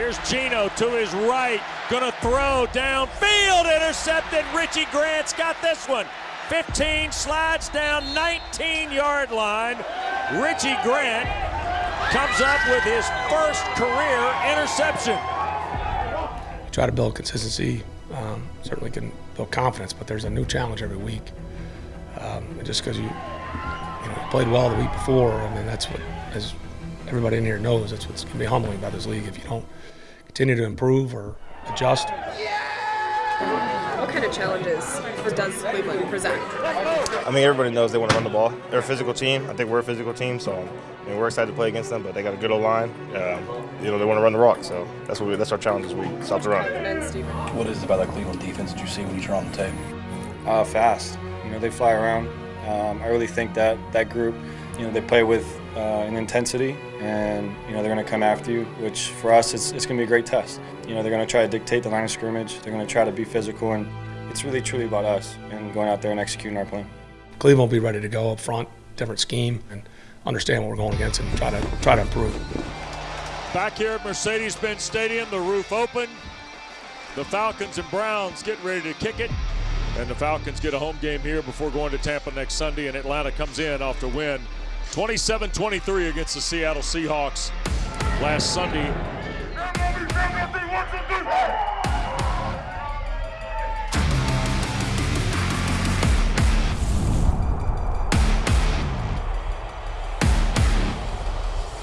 Here's Geno to his right, gonna throw downfield, intercepted. Richie Grant's got this one. 15 slides down 19 yard line. Richie Grant comes up with his first career interception. Try to build consistency. Um, certainly can build confidence, but there's a new challenge every week. Um, just because you, you know, played well the week before, I mean that's what, as everybody in here knows, that's what's going to be humbling about this league. If you don't continue to improve or adjust. What kind of challenges does Cleveland present? I mean, everybody knows they want to run the ball. They're a physical team. I think we're a physical team, so I mean, we're excited to play against them. But they got a good old line. Um, you know, they want to run the rock, so that's what we, that's our challenge this week. Stop the run. What is it about that Cleveland defense that you see when you turn on the tape? Uh, fast. You know, they fly around. Um, I really think that that group, you know, they play with uh, an intensity, and you know they're going to come after you. Which for us, it's, it's going to be a great test. You know, they're going to try to dictate the line of scrimmage. They're going to try to be physical, and it's really truly about us and going out there and executing our plan. Cleveland will be ready to go up front, different scheme, and understand what we're going against and try to try to improve. Back here at Mercedes-Benz Stadium, the roof open. The Falcons and Browns get ready to kick it. And the Falcons get a home game here before going to Tampa next Sunday. And Atlanta comes in off the win 27 23 against the Seattle Seahawks last Sunday.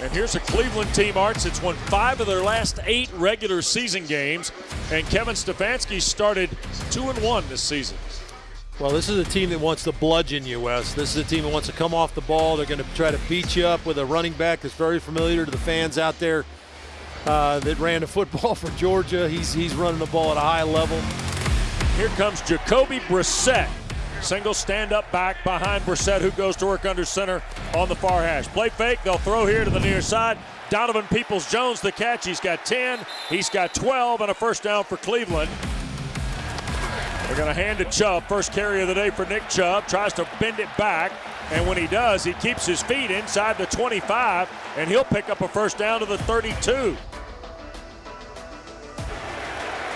And here's a Cleveland team, Arts. It's won five of their last eight regular season games, and Kevin Stefanski started two and one this season. Well, this is a team that wants to bludgeon you, Wes. This is a team that wants to come off the ball. They're going to try to beat you up with a running back that's very familiar to the fans out there uh, that ran the football for Georgia. He's, he's running the ball at a high level. Here comes Jacoby Brissett. Single stand up back behind Brissett, who goes to work under center on the far hash. Play fake. They'll throw here to the near side. Donovan Peoples Jones the catch. He's got 10. He's got 12 and a first down for Cleveland. They're going to hand to Chubb. First carry of the day for Nick Chubb. Tries to bend it back. And when he does, he keeps his feet inside the 25, and he'll pick up a first down to the 32.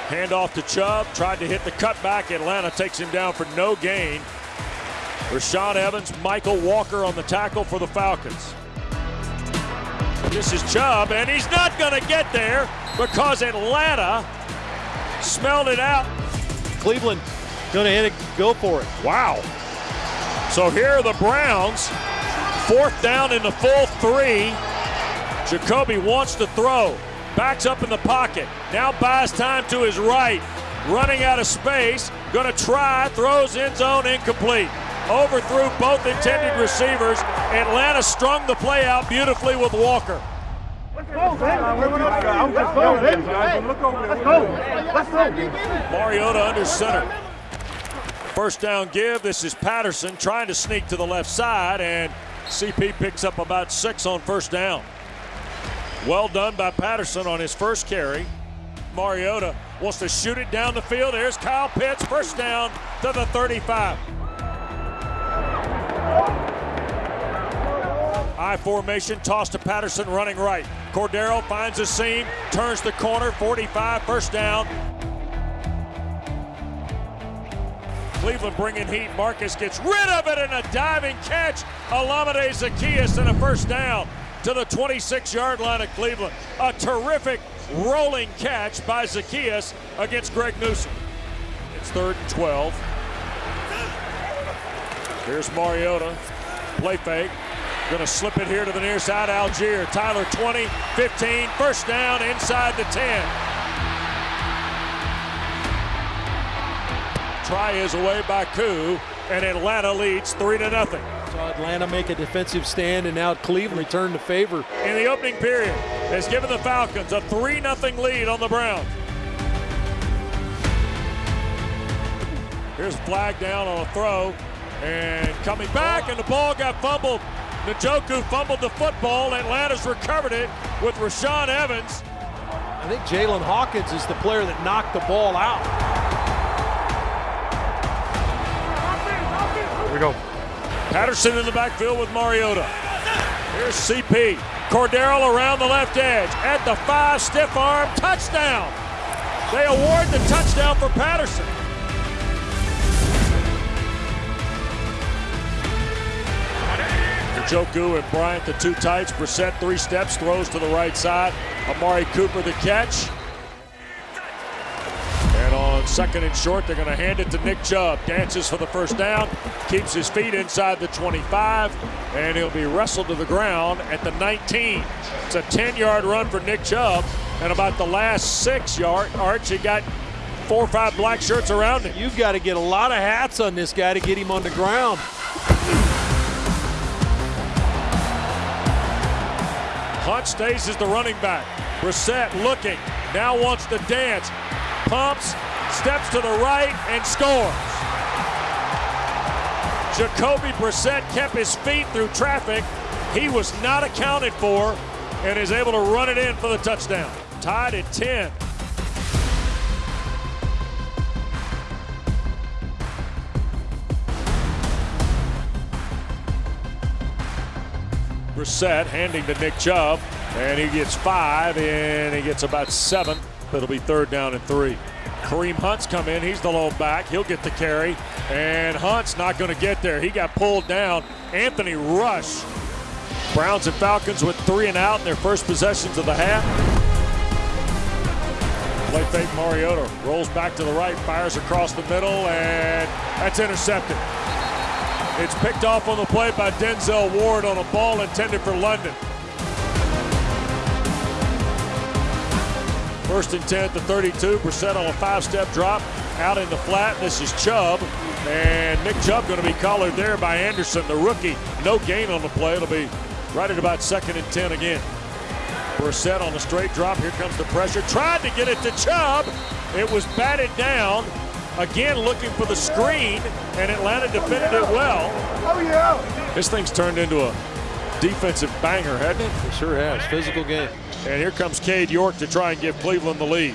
Hand off to Chubb. Tried to hit the cutback. Atlanta takes him down for no gain. Rashaan Evans, Mykal Walker on the tackle for the Falcons. This is Chubb, and he's not going to get there because Atlanta smelled it out Cleveland going to hit it, go for it. Wow. So here are the Browns. Fourth down in the full three. Jacoby wants to throw. Backs up in the pocket. Now buys time to his right. Running out of space. Going to try. Throws end zone incomplete. Overthrew both intended receivers. Atlanta strung the play out beautifully with Walker. Mariota under center. First down give. This is Patterson trying to sneak to the left side, and CP picks up about six on first down. Well done by Patterson on his first carry. Mariota wants to shoot it down the field. Here's Kyle Pitts, first down to the 35. I formation, toss to Patterson running right. Cordarrelle finds a seam, turns the corner, 45, first down. Cleveland bringing heat. Marcus gets rid of it in a diving catch. Olamide Zaccheaus and a first down to the 26 yard line of Cleveland. A terrific rolling catch by Zaccheaus against Greg Newsome. It's third and 12. Here's Mariota. Play fake. Going to slip it here to the near side. Allgeier. Tyler 20, 15, first down inside the 10. Try is away by Koo, and Atlanta leads 3 to nothing. Saw Atlanta make a defensive stand, and now Cleveland return the favor. In the opening period, has given the Falcons a 3 0 lead on the Browns. Here's flag down on a throw, and coming back, and the ball got fumbled. Njoku fumbled the football. Atlanta's recovered it with Rashaan Evans. I think Jaylinn Hawkins is the player that knocked the ball out. Here we go. Patterson in the backfield with Mariota. Here's CP. Cordarrelle around the left edge. At the five, stiff arm, touchdown. They award the touchdown for Patterson. Njoku and Bryant, the two tights. Brissett, three steps, throws to the right side. Amari Cooper, the catch. And on second and short, they're going to hand it to Nick Chubb. Dances for the first down, keeps his feet inside the 25, and he'll be wrestled to the ground at the 19. It's a 10 yard run for Nick Chubb, and about the last six yard Archie got four or five black shirts around him. You've got to get a lot of hats on this guy to get him on the ground. Hunt stays as the running back. Brissett looking, now wants to dance, pumps, steps to the right, and scores. Jacoby Brissett kept his feet through traffic. He was not accounted for and is able to run it in for the touchdown. Tied at 10. Brissett handing to Nick Chubb, and he gets five, and he gets about seven. It'll be third down and three. Kareem Hunt's come in. He's the lone back. He'll get the carry, and Hunt's not going to get there. He got pulled down. Anthony Rush. Browns and Falcons with three and out in their first possessions of the half. Play fake Mariota rolls back to the right, fires across the middle, and that's intercepted. It's picked off on the play by Denzel Ward on a ball intended for London. First and 10 at the 32. Brissett on a five-step drop out in the flat. This is Chubb. And Nick Chubb going to be collared there by Andersen, the rookie. No gain on the play. It'll be right at about second and 10 again. Brissett on a straight drop. Here comes the pressure. Tried to get it to Chubb. It was batted down. Again, looking for the screen, and Atlanta defended it well. Oh, yeah. This thing's turned into a defensive banger, hasn't it? It sure has. Physical game. And here comes Cade York to try and give Cleveland the lead.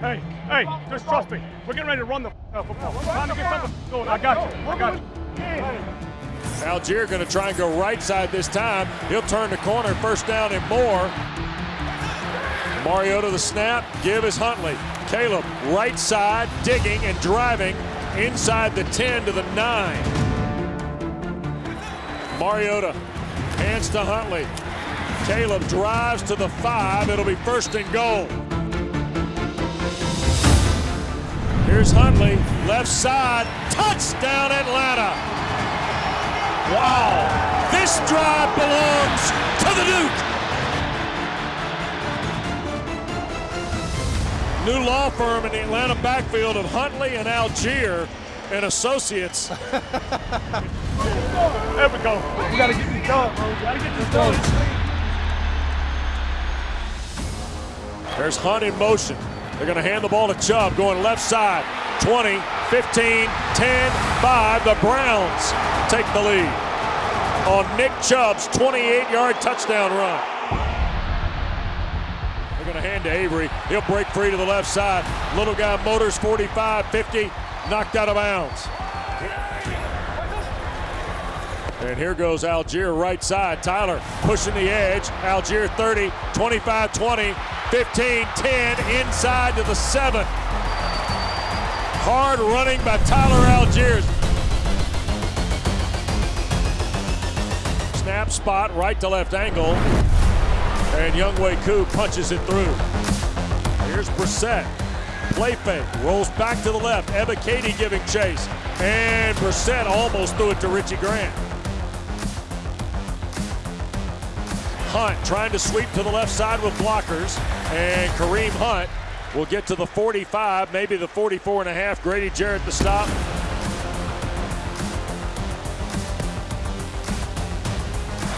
Hey, hey, just trust me. We're getting ready to run the uh, football. Time to get something going. I got you. I got you. Allgeier going to try and go right side this time. He'll turn the corner, first down and more. Mariota the snap, give is Huntley. Caleb right side, digging and driving inside the 10 to the 9. Mariota hands to Huntley. Caleb drives to the 5. It'll be first and goal. Here's Huntley, left side, touchdown Atlanta. Wow, this drive belongs to the Duke. New law firm in the Atlanta backfield of Huntley and Allgeier and Associates. There we go. We gotta get this done, bro. We gotta get this done. There's Hunt in motion. They're going to hand the ball to Chubb going left side. 20, 15, 10, 5. The Browns take the lead on Nick Chubb's 28-yard touchdown run. They're going to hand to Avery. He'll break free to the left side. Little guy motors 45, 50, knocked out of bounds. And here goes Allgeier right side. Tyler pushing the edge. Allgeier 30, 25, 20, 15, 10, inside to the 7. Hard running by Tyler Allgeiers. Snap spot, right to left angle. And Younghoe Koo punches it through. Here's Brissett. Play fake, rolls back to the left. Ebiketie giving chase. And Brissett almost threw it to Richie Grant. Hunt trying to sweep to the left side with blockers. And Kareem Hunt will get to the 45, maybe the 44 and a half. Grady Jarrett the stop.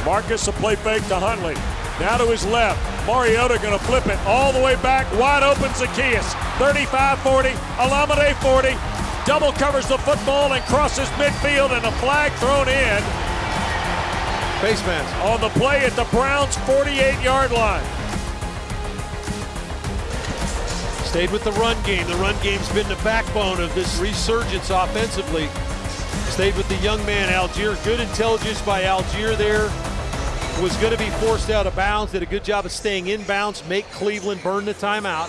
Marcus a play fake to Huntley. Now to his left. Mariota going to flip it all the way back. Wide open Zaccheaus. 35-40. Olamide 40. Double covers the football and crosses midfield and a flag thrown in Face mask. on the play at the Browns 48-yard line. Stayed with the run game. The run game's been the backbone of this resurgence offensively. Stayed with the young man, Allgeier. Good intelligence by Allgeier there. Was going to be forced out of bounds. Did a good job of staying in bounds, make Cleveland burn the timeout.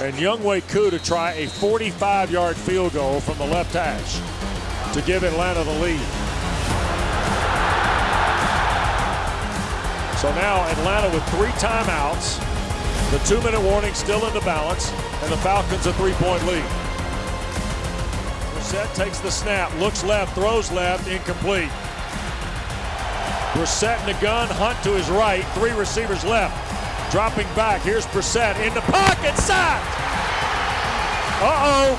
And Younghoe Koo to try a 45-yard field goal from the left hash to give Atlanta the lead. So now Atlanta with three timeouts. The two-minute warning still in the balance, and the Falcons a three-point lead. Brissett takes the snap, looks left, throws left, incomplete. Brissett in the gun, Hunt to his right, three receivers left. Dropping back, here's Brissett in the pocket, sacked! Uh-oh,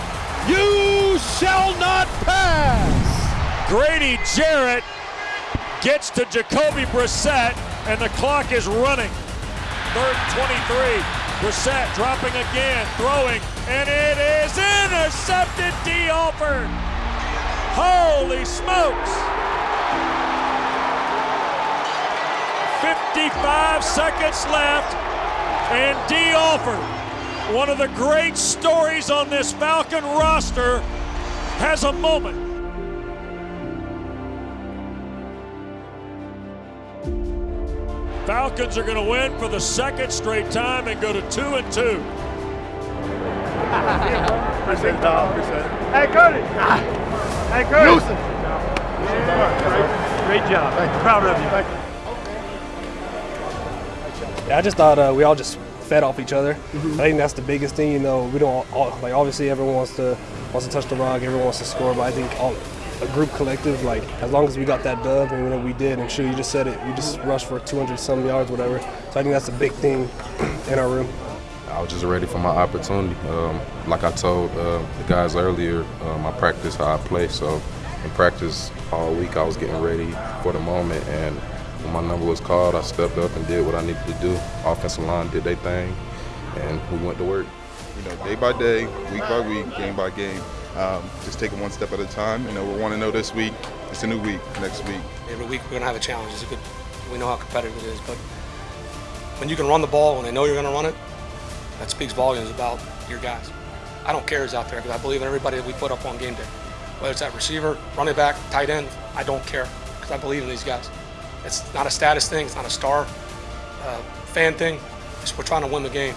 You shall not pass. Grady Jarrett gets to Jacoby Brissett, and the clock is running. Third and 23. Brissett dropping again, throwing, and it is intercepted. Dee Alford. Holy smokes! 55 seconds left, and Dee Alford, one of the great stories on this Falcon roster, has a moment. Falcons are going to win for the second straight time and go to two and two. Appreciate it, dog. Appreciate it. Hey, Curtis. Hey, Curtis. Great job. Proud of you. Thank you. Yeah, I just thought uh, we all just fed off each other. I think that's the biggest thing. You know, we don't all, like obviously everyone wants to wants to touch the rock, everyone wants to score, but I think all a group collective, like as long as we got that dub and whatever we did, and sure you just said it, we just rushed for 200 some yards, whatever. So I think that's a big thing in our room. I was just ready for my opportunity. Um, like I told uh, the guys earlier, um, I practice how I play. So in practice all week, I was getting ready for the moment. And when my number was called, I stepped up and did what I needed to do. Offensive line did their thing, and we went to work. You know, day by day, week by week, game by game, um, just taking one step at a time. You know, we're one to know this week. It's a new week next week. Every week we're gonna have a challenge. It's a good. We know how competitive it is, but when you can run the ball when they know you're gonna run it, that speaks volumes about your guys. I don't care who's out there because I believe in everybody that we put up on game day. Whether it's that receiver, running back, tight end, I don't care because I believe in these guys. It's not a status thing. It's not a star uh, fan thing. It's, we're trying to win the game.